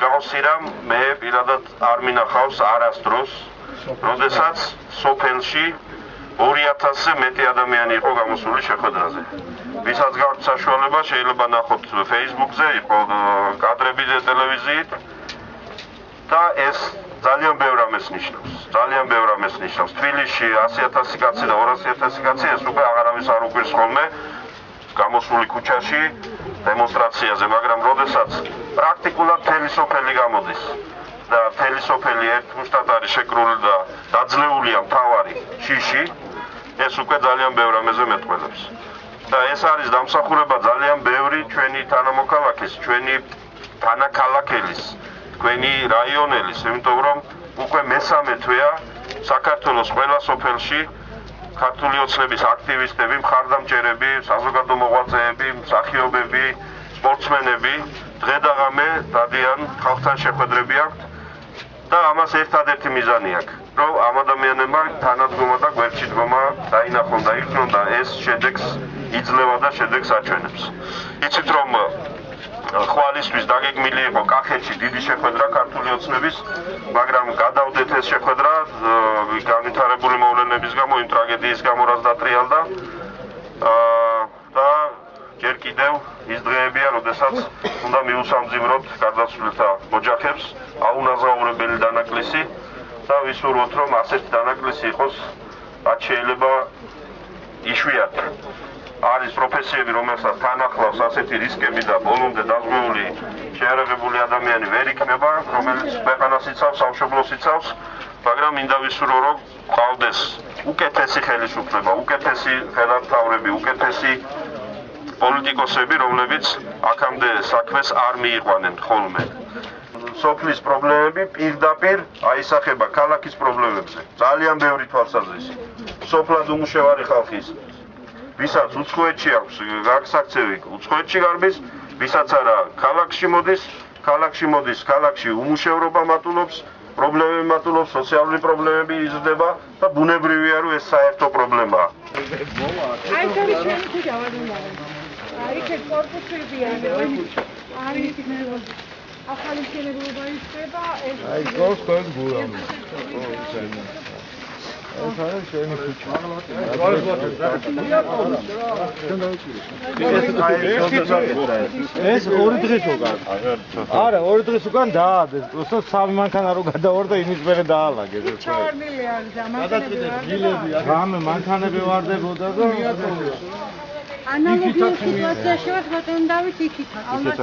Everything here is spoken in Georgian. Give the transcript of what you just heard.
მსგავსი რამ მე პირადად არ მინახავს არასდროს, როდესაც სოფელში 2000-ზე მეტი ადამიანი იყო გამოსული შეხვედრაზე. ვისაც გაქვთ საშუალება, შეიძლება ნახოთ Facebook-ზე, იყო კადრები ტელევიზიით და ეს ძალიან ბევრ ამას ნიშნავს. ძალიან ბევრ ამას ნიშნავს. თბილისში 100000 კაცი და 200000 კაცი ეს უკვე აღარავის არ უკვირს ხოლმე გამოსული ქუჩაში დემონსტრაციაზე, მაგრამ როდესაც პრაქტიკულად მთელი სოფელი გამოდის და მთელი სოფელი ერთ მუშტად არის შეკრული და დაძლეულია მთავარი შიში, ეს უკვე ძალიან ბევრ ამაზე მეტყველებს. და ეს არის დამსახურება ძალიან ბევრი ჩვენი თანამოქალაქის, ჩვენი თანაქალაქელის, თქვენი რაიონელის, იმიტომ რომ უკვე მესამე თვეა საქართველოს ყველა სოფელში ქართული ოცნების აქტივისტები, მხარდამჭერები, საზოგადო მოღვაწეები, მსახიობები, სპორტსმენები დღე და ღამე დადიან ხალხთან შეხვედრები აქვთ და ამას ერთადერთი მიზანი აქვს, რომ ამ ადამიანებმა თანადგომა და გვერდში დგომა დაინახონ და იქნონ და ეს შედეგს იძლევა და შედეგს აჩვენებს. იცით რომ ხვალისთვის დაგეგმილი იყო კახეთში დიდი შეხვედრა ქართული ოცნების, მაგრამ გადავდეთ ეს შეხვედრა განვითარებული მოვლენების გამო, იმ ტრაგედიის გამო, რაც დატრიალდა. კიდევ ის დღეებია, როდესაც უნდა მიუსამძიმროთ გარდაცვლილთა ოჯახებს აუნაზღაურებელი დანაკლისი და ვისურვოთ, რომ ასეთი დანაკლისი იყოს რაც შეიძლება იშვიათი. არის პროფესიები, რომელსაც თან ახლავს ასეთი რისკები და ბოლომდე დაზღვეული შეარაღებული ადამიანი ვერ იქნება, რომელიც ქვეყანას იცავს, სამშობლოს იცავს, მაგრამ მინდა ვისურვო, რომ ყავდეს უკეთესი ხელისუფლება, უკეთესი ხელმძღვანელები, უკეთესი პოლიტიკოსები, რომლებიც აქამდე საქმეს არ მიიყვანენ ხოლმე. სოფლის პრობლემები პირდაპირ აისახება ქალაქის პრობლემებზე. ძალიან ბევრი თვალსაზრისი. სოფლად უმუშევარი ხალხის ვისაც უცხოეთში აქვს გაქცევი უცხოეთში გარბის, ვისაც არა ქალაქში მოდის, ქალაქში მოდის, ქალაქში უმუშევრობა მატულობს, პრობლემები მატულობს, სოციალური პრობლემები იზრდება და ბუნებრივია რომ ეს საერთო პრობლემაა. აი ეს ჩვენი ქუჩა ვარ შენ კორპუსებია არის ნერვოზი ახალი მშენებლობა ისება ეს აი გოს თქვენ გულამი ეს არის შენი ქუჩა. გარს ვაკეთე. ეს ორი დღის უკან. არა, ორი დღის უკან დაადეს. უბრალოდ სამი მანქანა რო გადავარდა, იმის მერე დაალაგეს. ჩარნილი არის და მანქანები. გადაწყვეტილ გილები არის. რამე მანქანები ვარდებოდა და ანალოგიურ სიტუაციაში ვარ ბატონ დავით იქით ასე